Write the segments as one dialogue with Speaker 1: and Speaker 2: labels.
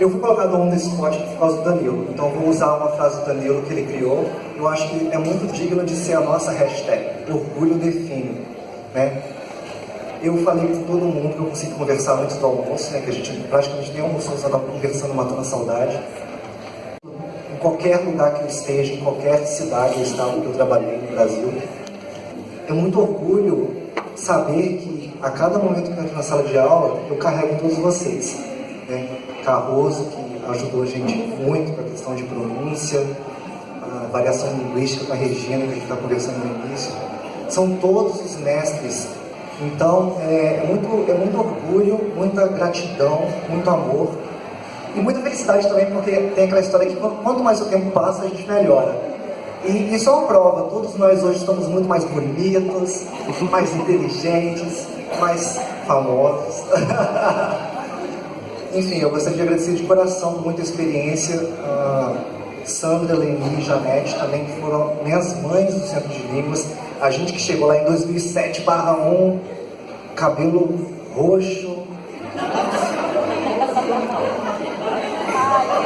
Speaker 1: Eu fui colocado no desse spot por causa do Danilo, então vou usar uma frase do Danilo que ele criou. Eu acho que é muito digno de ser a nossa hashtag, orgulho define. Né? Eu falei com todo mundo que eu consegui conversar antes do almoço, né, que a gente praticamente nem almoçou, só estava conversando, matando a saudade. Em qualquer lugar que eu esteja, em qualquer cidade ou estado que eu trabalhei no Brasil, é muito orgulho saber que a cada momento que eu entro na sala de aula, eu carrego todos vocês. Né? Carroso, que ajudou a gente muito com a questão de pronúncia, variação linguística com a Regina, que a gente está conversando no início. São todos os mestres então, é, é, muito, é muito orgulho, muita gratidão, muito amor e muita felicidade também, porque tem aquela história que quanto mais o tempo passa, a gente melhora. E isso é uma prova, todos nós hoje estamos muito mais bonitos, mais inteligentes, mais famosos. Enfim, eu gostaria de agradecer de coração por muita experiência. Uh, Sandra, Leni e Janete também, que foram minhas mães do Centro de Línguas. A gente que chegou lá em 2007, barra 1, cabelo roxo.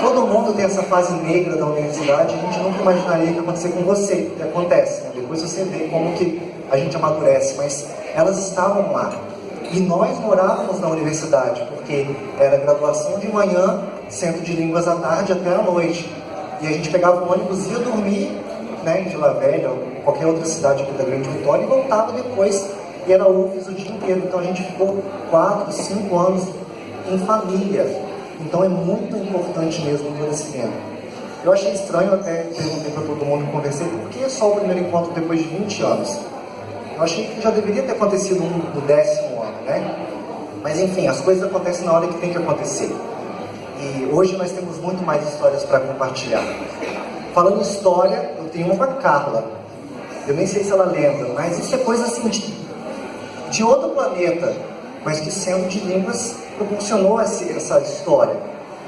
Speaker 1: Todo mundo tem essa fase negra da universidade, a gente nunca imaginaria que ia acontecer com você, que acontece. Né? Depois você vê como que a gente amadurece, mas elas estavam lá. E nós morávamos na universidade, porque era graduação de manhã, centro de línguas à tarde até à noite. E a gente pegava o ônibus, ia dormir né, em Vila Velha, ou qualquer outra cidade aqui da Grande Vitória, e voltava depois, e era UFES o dia inteiro. Então a gente ficou quatro, cinco anos em família. Então é muito importante mesmo esse tempo. Eu achei estranho, até perguntei para todo mundo que conversei, por que só o primeiro encontro depois de 20 anos? Eu achei que já deveria ter acontecido no décimo ano, né? Mas enfim, as coisas acontecem na hora que tem que acontecer. E hoje nós temos muito mais histórias para compartilhar. Falando história, eu tenho uma com Carla. Eu nem sei se ela lembra, mas isso é coisa assim de, de outro planeta, mas que sendo de línguas proporcionou essa, essa história.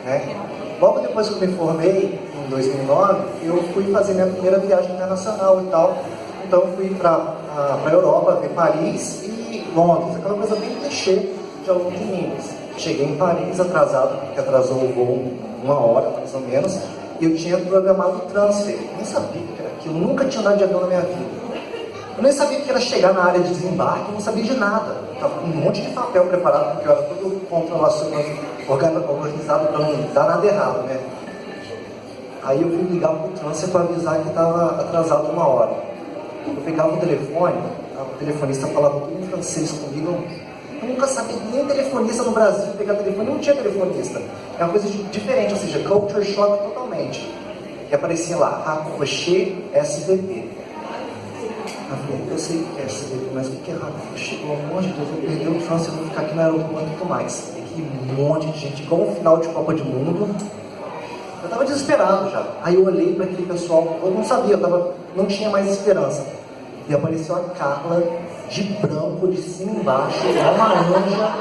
Speaker 1: Né? Logo depois que eu me formei, em 2009, eu fui fazer minha primeira viagem internacional e tal. Então fui para a Europa, ver Paris e Londres, aquela coisa bem clichê de aluno de. Cheguei em Paris atrasado, porque atrasou o voo uma hora, mais ou menos, e eu tinha programado o transfer. Nem sabia que era aquilo, nunca tinha andado de avião na minha vida. Eu nem sabia que era chegar na área de desembarque, não sabia de nada. Estava com um monte de papel preparado, porque eu era todo controlacionado, organizado para não dar nada errado, né? Aí eu fui ligar para o transfer para avisar que estava atrasado uma hora. Eu pegava o telefone, o telefonista falava tudo em francês comigo, eu nunca sabia nem telefonista no Brasil pegar telefone, não tinha telefonista. É uma coisa diferente, ou seja, culture shock totalmente. E aparecia lá, Racochê SVP. Eu eu sei o que é SVP, mas o que é Racochê? Pelo amor de Deus, eu perder o chance, eu vou ficar aqui no aeroporto muito mais. Tem que um monte de gente, igual um final de Copa de Mundo. Estava desesperado já. Aí eu olhei para aquele pessoal, eu não sabia, eu tava, não tinha mais esperança. E apareceu a Carla de branco, de cima embaixo, uma anja.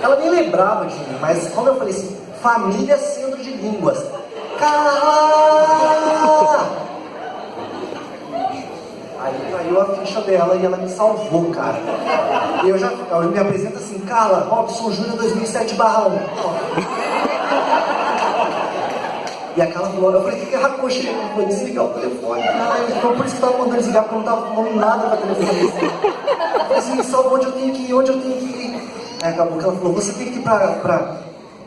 Speaker 1: Ela nem lembrava de mim, mas quando eu falei assim, família centro de línguas. Carla! Aí caiu a ficha dela e ela me salvou, cara. E eu já eu me apresento assim, Carla, Robson Júnior 2007 barra 1. E aquela falou, eu falei, o que é racoxe? Eu falei, desligar o telefone. Ah, então por isso que eu estava mandando desligar, porque eu não estava falando nada para telefone. Eu falei assim, só onde eu tenho que ir, onde eu tenho que ir. Aí acabou que ela falou, você tem que ir para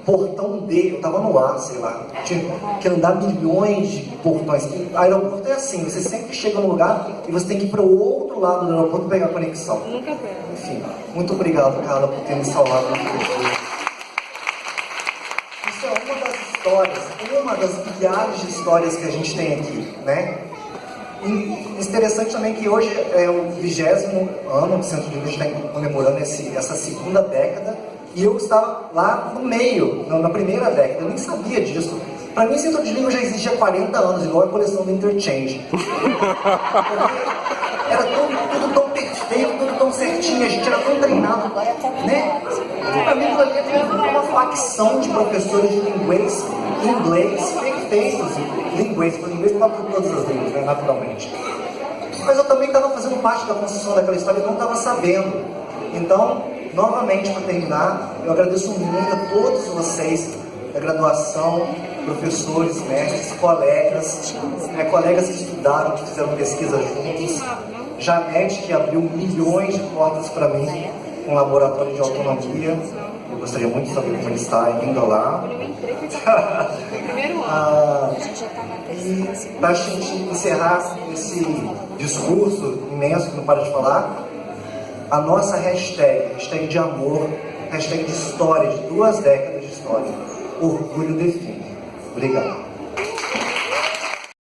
Speaker 1: portão D, eu tava no ar, sei lá, tinha que andar milhões de portões. E aeroporto é assim, você sempre chega no lugar e você tem que ir para o outro lado do aeroporto pegar a conexão. Nunca Enfim, muito obrigado, Carla, por ter me salvado. Isso é uma das histórias, uma das milhares de histórias que a gente tem aqui, né? E interessante também que hoje é o vigésimo ano do Centro de Línguas, está comemorando esse, essa segunda década, e eu estava lá no meio, na primeira década, eu nem sabia disso. Para mim, o Centro de Língua já existe há 40 anos, igual a coleção do Interchange. era tudo, tudo tão perfeito, tudo tão certinho, a gente era tão treinado, né? Para mim, aquilo ali é facção de professores de inglês, inglês perfeitos, inglês, porque inglês para todas as línguas, né, naturalmente. Mas eu também estava fazendo parte da construção daquela história e não estava sabendo. Então, novamente, para terminar, eu agradeço muito a todos vocês da graduação, professores, mestres, colegas, né, colegas que estudaram, que fizeram pesquisa juntos, Janete, que abriu milhões de portas para mim, um laboratório de autonomia, eu gostaria muito de saber como ele está indo lá. ah, e para a gente encerrar esse discurso imenso que não para de falar, a nossa hashtag, hashtag de amor, hashtag de história, de duas décadas de história, orgulho define. Obrigado.